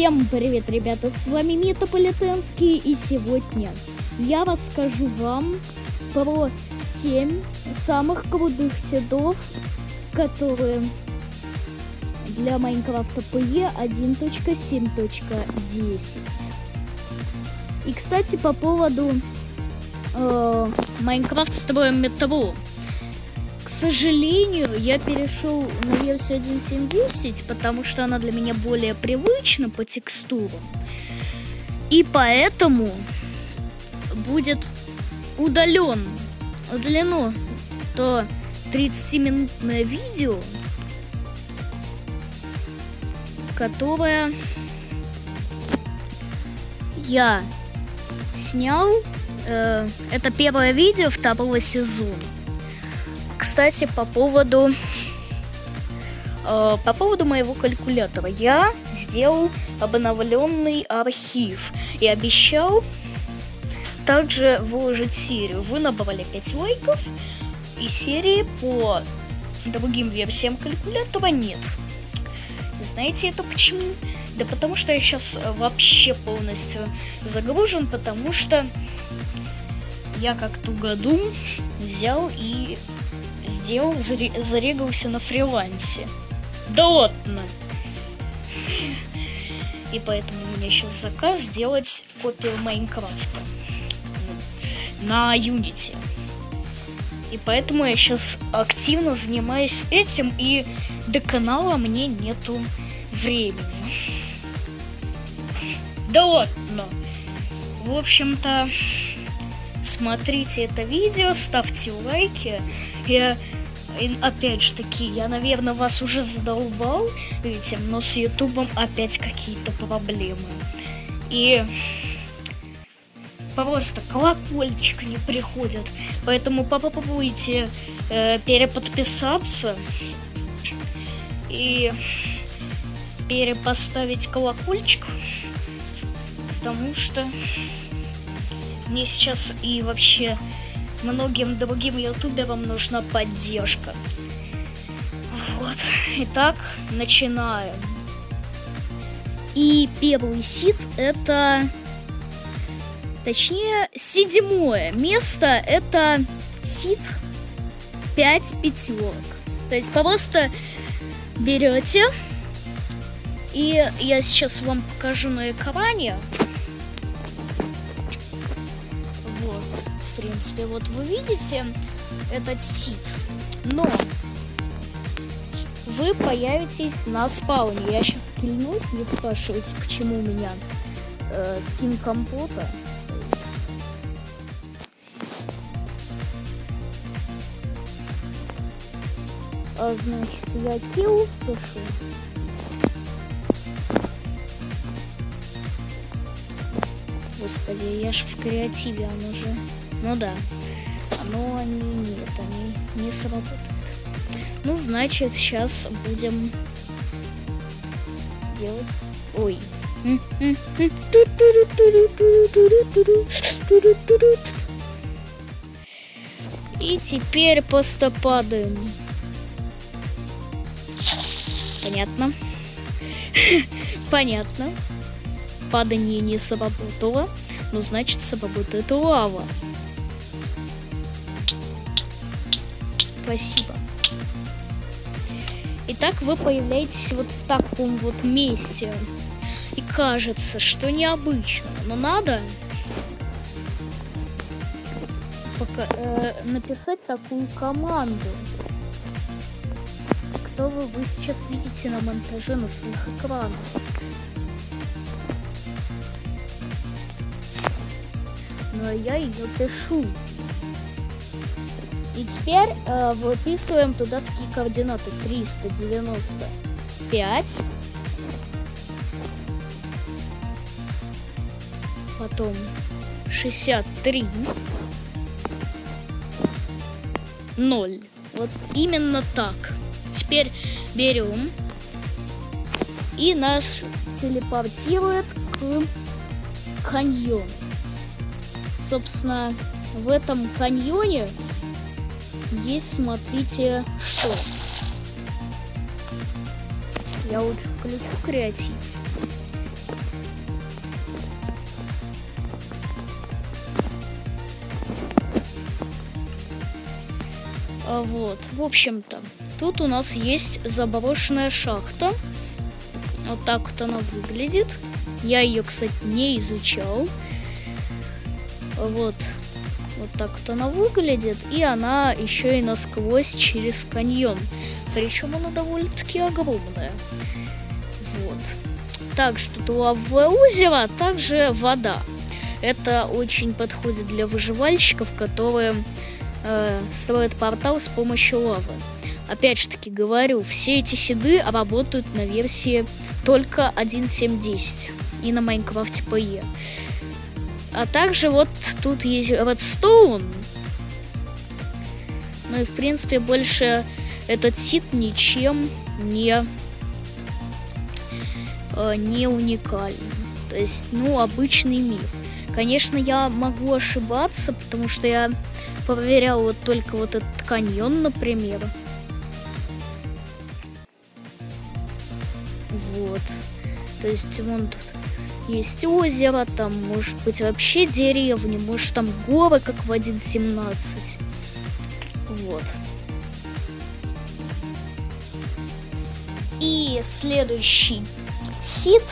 Всем привет, ребята, с вами Метаполитенский, и сегодня я расскажу вам про 7 самых крутых седов, которые для Майнкрафта PE 1.7.10. И, кстати, по поводу э, Майнкрафт строим метро сожалению, я перешел на версию 1.7.10, потому что она для меня более привычна по текстурам. И поэтому будет удален, удалено то 30-минутное видео, которое я снял. Э, это первое видео второго сезона кстати, по поводу э, по поводу моего калькулятора. Я сделал обновленный архив и обещал также выложить серию. Вы набрали 5 лайков, и серии по другим версиям калькулятора нет. Знаете это почему? Да потому что я сейчас вообще полностью загружен, потому что я как тугодум взял и сделал, зарегался на фрилансе. Да ладно. И поэтому у меня сейчас заказ сделать копию Майнкрафта на Unity. И поэтому я сейчас активно занимаюсь этим, и до канала мне нету времени. Да ладно. В общем-то, смотрите это видео, ставьте лайки. Я, опять же таки, я, наверное, вас уже задолбал этим, но с Ютубом опять какие-то проблемы. И просто колокольчик не приходят. Поэтому попробуйте э, переподписаться и перепоставить колокольчик, потому что мне сейчас и вообще многим другим ютуберам нужна поддержка. Вот. Итак, начинаем. И первый сид это... Точнее, седьмое место это сид 5 пятерок. То есть просто берете, и я сейчас вам покажу на экране. Принципе. Вот вы видите этот сит, но вы появитесь на спауне. Я сейчас клянусь, не спрашивайте, почему у меня э, компота. А, значит, я килл пишу. Господи, я ж в креативе, он уже... Ну да. Но они нет, они не сработают. Ну, значит, сейчас будем делать... Ой. И теперь просто падаем. Понятно. Понятно. Падание не сработало, но значит сработает лава. Спасибо. Итак, вы появляетесь вот в таком вот месте. И кажется, что необычно. Но надо пока, э, написать такую команду. Кто вы, вы сейчас видите на монтаже на своих экранах. Но я ее пишу. И теперь э, выписываем туда такие координаты. 395. Потом 63. 0. Вот именно так. Теперь берем и нас телепортирует к каньону. Собственно, в этом каньоне есть, смотрите, что. Я лучше включу креатив. А вот, в общем-то, тут у нас есть заброшенная шахта. Вот так вот она выглядит. Я ее, кстати, не изучал. Вот, так вот она выглядит. И она еще и насквозь через каньон. Причем она довольно-таки огромная. Вот. Также тут лавовое озеро, а также вода. Это очень подходит для выживальщиков, которые э, строят портал с помощью лавы. Опять же таки говорю, все эти седы работают на версии только 1.7.10 и на Майнкрафте PE. А также вот тут есть Redstone. Ну и в принципе больше этот сид ничем не, э, не уникален. То есть, ну, обычный мир. Конечно, я могу ошибаться, потому что я проверял вот только вот этот каньон, например. Вот. То есть вон тут есть озеро, там может быть вообще деревни, может там горы, как в 1.17. Вот. И следующий сит,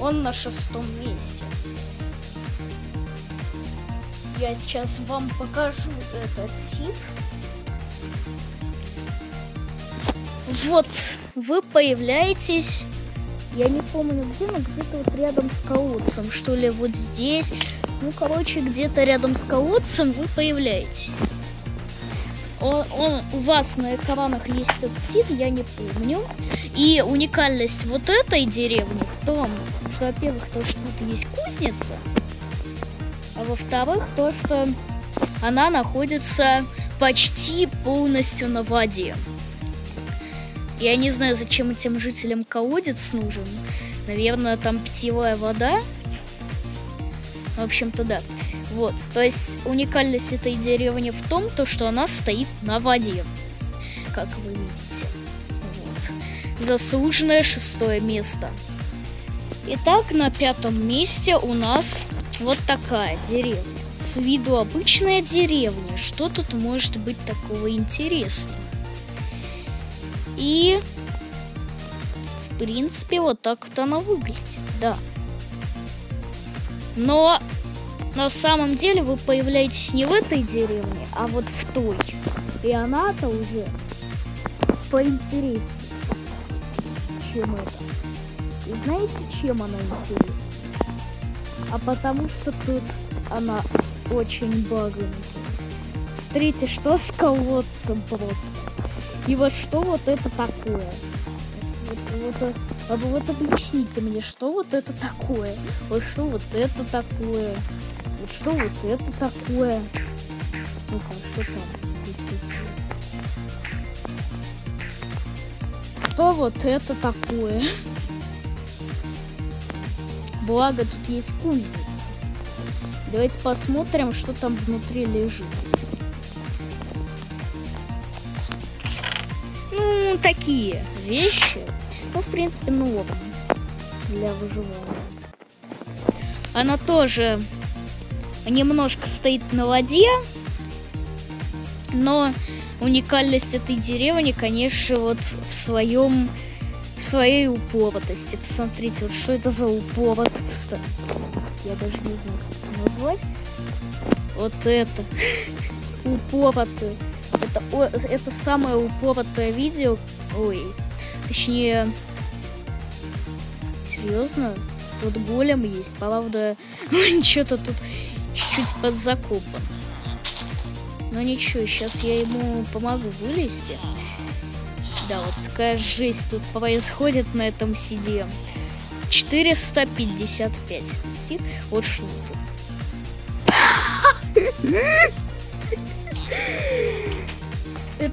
он на шестом месте. Я сейчас вам покажу этот сит. Вот, вы появляетесь, я не помню где, но где-то вот рядом с колодцем, что ли, вот здесь. Ну, короче, где-то рядом с колодцем вы появляетесь. Он, он у вас на экранах есть сит, я не помню. И уникальность вот этой деревни в том, что, во-первых, то, что тут есть кузница, а во-вторых, то, что она находится почти полностью на воде. Я не знаю, зачем этим жителям колодец нужен. Наверное, там питьевая вода. В общем-то, да. Вот, то есть уникальность этой деревни в том, то, что она стоит на воде. Как вы видите. Вот. Заслуженное шестое место. Итак, на пятом месте у нас вот такая деревня. С виду обычная деревня. Что тут может быть такого интересного? И, в принципе, вот так вот она выглядит, да. Но на самом деле вы появляетесь не в этой деревне, а вот в той. И она-то уже поинтереснее, чем это. И знаете, чем она интересна? а потому что тут она очень баганная. Смотрите, что с просто. И вот что вот это такое? Вот, вот, а вот объясните мне, что вот это такое? Вот что вот это такое? Вот что вот это такое? Ну-ка, что там? Что вот это такое? Благо тут есть кузница. Давайте посмотрим, что там внутри лежит. Ну, такие вещи. Ну, в принципе, норм для выживания. Она тоже немножко стоит на воде, но уникальность этой деревни, конечно, вот в своем в своей упоротости. Посмотрите, вот что это за упоротость. Я даже не знаю, как это назвать. Вот это. Упоротое. Это, это самое упоротое видео. Ой. Точнее... Серьезно? Тут голем есть. Правда, что-то тут чуть подзакопан. Но ничего, сейчас я ему помогу вылезти. Да, вот такая жесть тут происходит на этом сиде. 455 сид. Вот что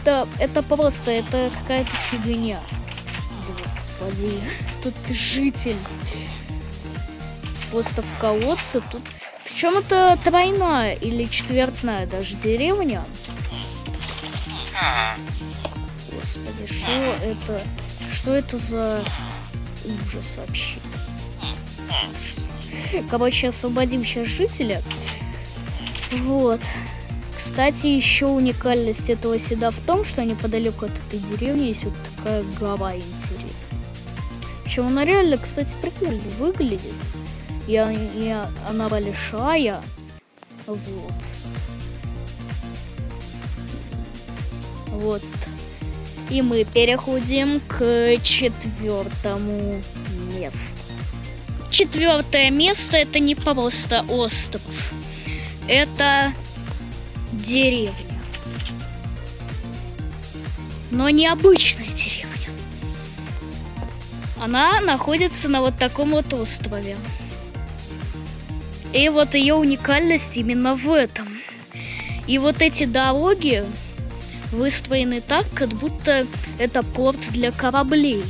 Это, это просто, это какая-то фигня. Господи, тут житель. Просто в колодце тут... Причем это тройная или четвертная даже деревня господи, что это? Что это за ужас вообще? Короче, освободим сейчас жителя. Вот. Кстати, еще уникальность этого седа в том, что неподалеку от этой деревни есть вот такая гора интересная. Причем она реально, кстати, прикольно выглядит. И, и она большая. Вот. Вот. И мы переходим к четвертому месту. Четвертое место это не просто остров. Это деревня. Но необычная деревня. Она находится на вот таком вот острове. И вот ее уникальность именно в этом. И вот эти дороги выстроены так, как будто это порт для кораблей.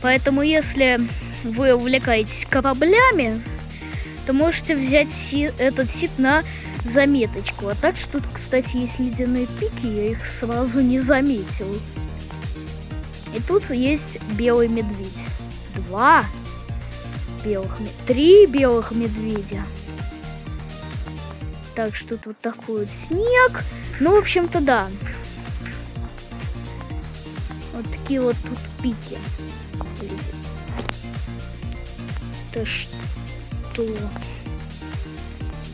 Поэтому если вы увлекаетесь кораблями, то можете взять этот сит на заметочку. А так что тут, кстати, есть ледяные пики, я их сразу не заметил. И тут есть белый медведь. Два белых, три белых медведя. Так что тут вот такой вот снег. Ну, в общем-то, да. Вот такие вот тут пики. Это что?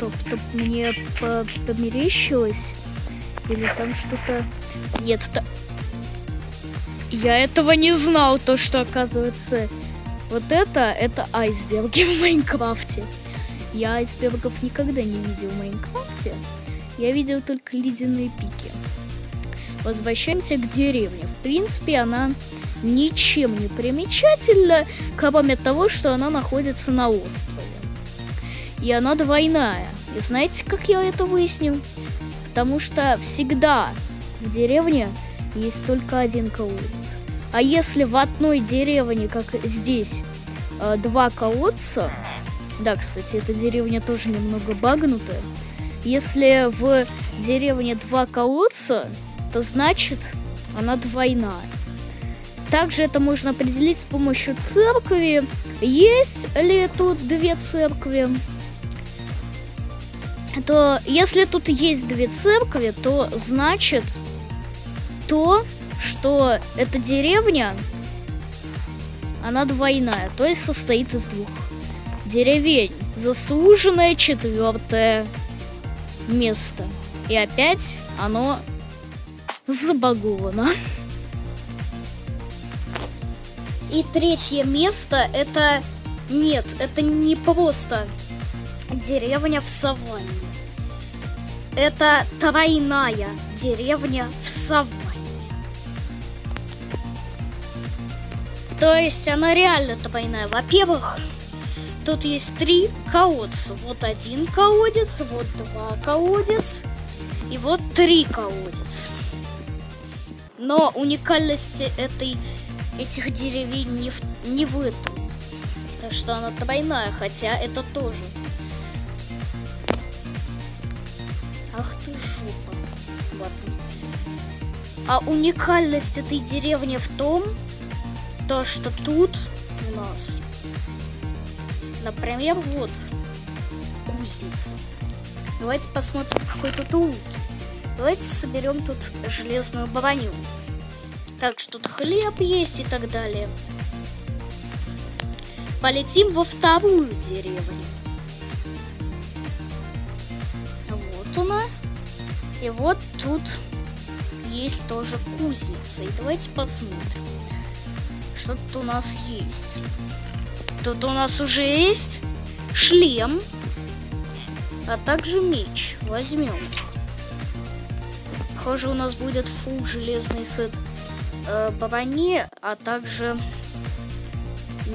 Стоп, стоп, мне по померещилось? Или там что-то... Нет, ста... Я этого не знал, то, что оказывается... Вот это, это айсберги в Майнкрафте. Я айсбергов никогда не видел в Майнкрафте. Я видел только ледяные пики. Возвращаемся к деревне. В принципе, она ничем не примечательна, кроме того, что она находится на острове и она двойная. И знаете, как я это выяснил? Потому что всегда в деревне есть только один колодец. А если в одной деревне, как здесь, э, два колодца, да, кстати, эта деревня тоже немного багнутая, если в деревне два колодца, то значит она двойная. Также это можно определить с помощью церкви. Есть ли тут две церкви? То если тут есть две церкви, то значит то, что эта деревня, она двойная, то есть состоит из двух деревень. Заслуженное четвертое место. И опять оно забаговано. И третье место это... Нет, это не просто деревня в саванне. Это тройная деревня в саванне. То есть она реально тройная. Во-первых, тут есть три колодца. Вот один колодец, вот два колодец и вот три колодец. Но уникальность этой, этих деревень не в, не в этом. Что она тройная, хотя это тоже А уникальность этой деревни в том, то, что тут у нас, например, вот кузница. Давайте посмотрим, какой тут лут. Давайте соберем тут железную броню. Так что тут хлеб есть и так далее. Полетим во вторую деревню. вот она. И вот тут есть тоже кузница. И давайте посмотрим, что тут у нас есть. Тут у нас уже есть шлем, а также меч. Возьмем Похоже, у нас будет фул железный сет э, брони, а также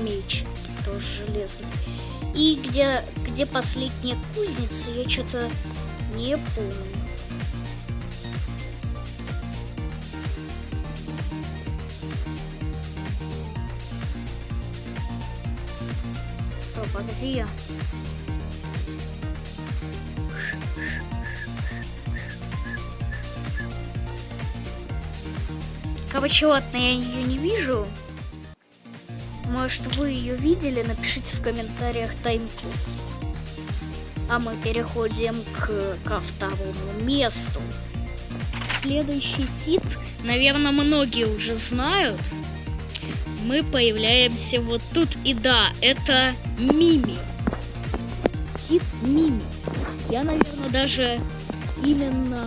меч тоже железный. И где, где последняя кузница, я что-то не помню. Я? Короче, ладно, я ее не вижу. Может, вы ее видели? Напишите в комментариях тайм-код. А мы переходим к, ко второму месту. Следующий сит, наверное, многие уже знают. Мы появляемся вот тут. И да, это Мими. Сит Мими. Я, наверное, даже именно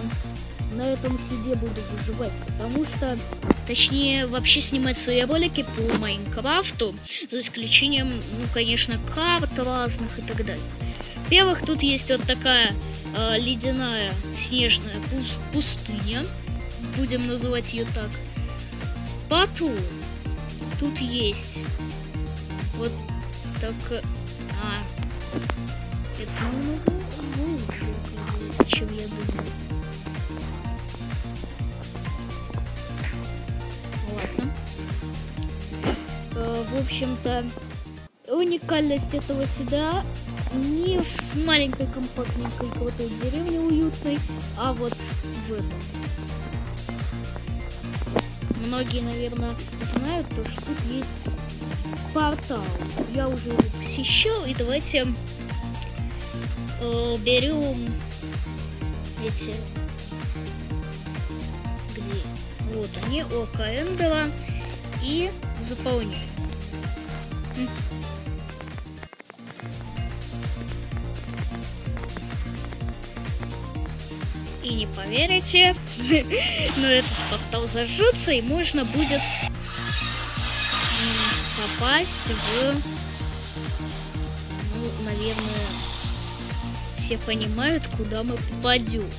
на этом сиде буду выживать, потому что, точнее, вообще снимать свои ролики по Майнкрафту, за исключением, ну, конечно, карт разных и так далее. Во-первых, тут есть вот такая э, ледяная снежная пустыня, будем называть ее так. Потом тут есть вот так... А, это намного лучше, чем я думаю. Ладно. Э, в общем-то, уникальность этого сюда не в маленькой компактненькой крутой деревне уютной, а вот в этом. Многие, наверное, знают то, что тут есть портал. Я уже его посещал, и давайте э, берем эти... Где? Вот они, Ока Эндера, и заполняем. И не поверите, но этот портал зажжется, и можно будет попасть в... Ну, наверное, все понимают, куда мы попадем.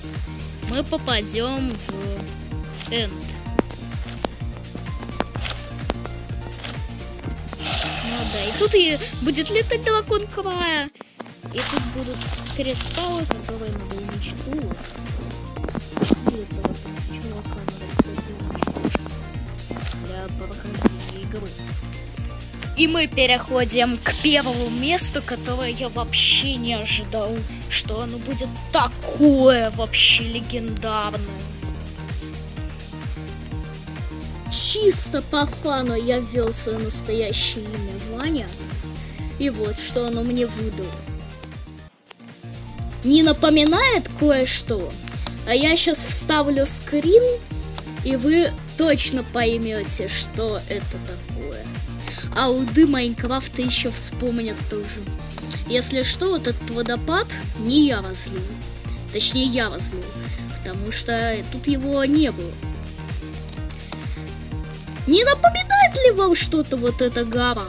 Мы попадем в Энд. Ну да, и тут и будет летать дракон Квая. И тут будут кристаллы, которые надо уничтожить. И мы переходим к первому месту, которое я вообще не ожидал, что оно будет такое вообще легендарное. Чисто по фану я ввел свое настоящее имя Ваня. И вот, что оно мне выдало. Не напоминает кое-что? А я сейчас вставлю скрин, и вы точно поймете, что это такое. А уды Майнкрафта еще вспомнят тоже. Если что, вот этот водопад не я разлил. Точнее, я разлил. Потому что тут его не было. Не напоминает ли вам что-то вот эта гора?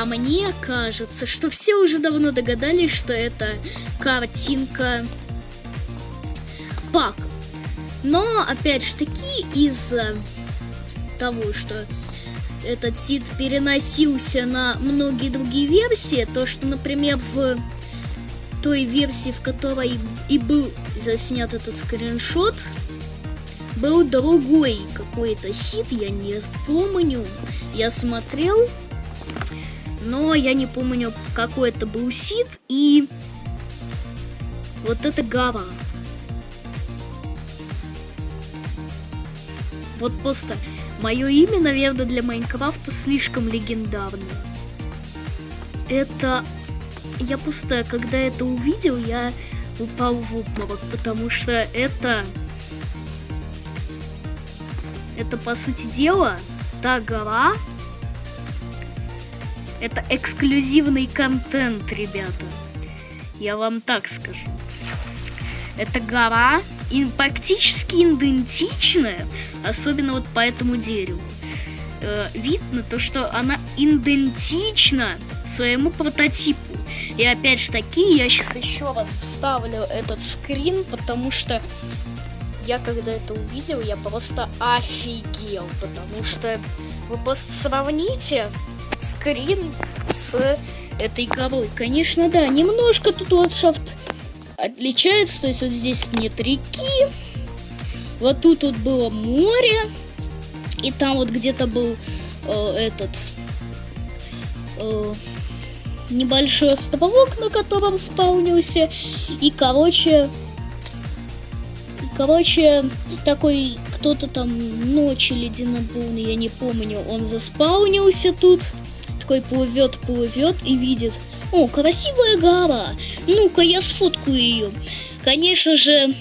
А мне кажется, что все уже давно догадались, что это картинка пак. Но, опять же таки, из-за того, что этот сид переносился на многие другие версии, то, что, например, в той версии, в которой и был заснят этот скриншот, был другой какой-то сид, я не помню. Я смотрел, но я не помню, какой это был сид, и вот это гора. Вот просто мое имя, наверное, для Майнкрафта слишком легендарное. Это... Я просто, когда это увидел, я упал в обморок, потому что это... Это, по сути дела, та гора, это эксклюзивный контент, ребята. Я вам так скажу. Это гора и практически идентичная, особенно вот по этому дереву. Э, видно то, что она идентична своему прототипу. И опять же таки, я сейчас еще раз вставлю этот скрин, потому что я когда это увидел, я просто офигел, потому что вы просто сравните скрин с этой горой. Конечно, да, немножко тут ландшафт отличается. То есть вот здесь нет реки. Вот тут вот было море. И там вот где-то был э, этот э, небольшой островок, на котором спаунился. И, короче, короче, такой кто-то там ночи лединобурный, я не помню, он заспаунился тут такой плывет, плывет и видит, о, красивая гора, ну-ка я сфоткаю ее. Конечно же,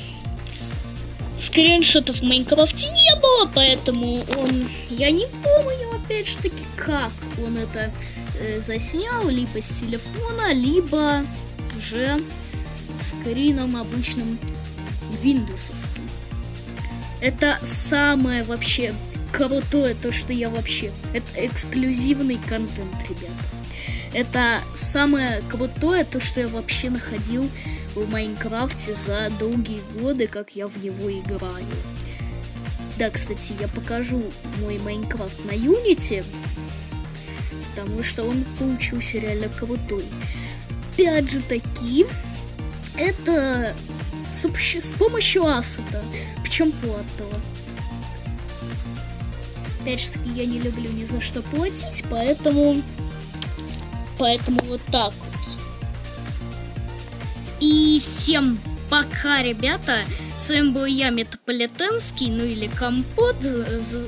скриншотов в Майнкрафте не было, поэтому он, я не помню, опять же таки, как он это э, заснял, либо с телефона, либо уже скрином обычным виндовсовским. Это самое вообще крутое, то, что я вообще... Это эксклюзивный контент, ребята. Это самое крутое, то, что я вообще находил в Майнкрафте за долгие годы, как я в него играю. Да, кстати, я покажу мой Майнкрафт на Unity, потому что он получился реально крутой. Опять же таки, это с, с помощью ассета, причем платного. Опять же таки, я не люблю ни за что платить, поэтому... Поэтому вот так вот. И всем пока, ребята. С вами был я, Метаполитенский, ну или Компот.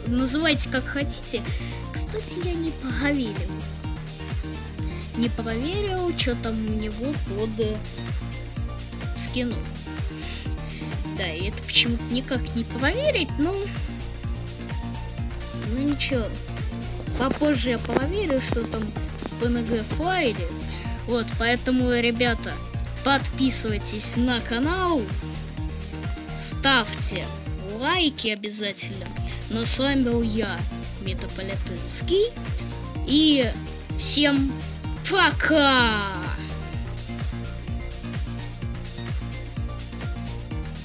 Называйте как хотите. Кстати, я не проверил. Не проверил, что там у него под скину. Да, и это почему-то никак не проверить, но... Ну ничего. Попозже я проверю, что там PNG файле. Вот, поэтому, ребята, подписывайтесь на канал, ставьте лайки обязательно. Но с вами был я, Метаполитенский. И всем пока!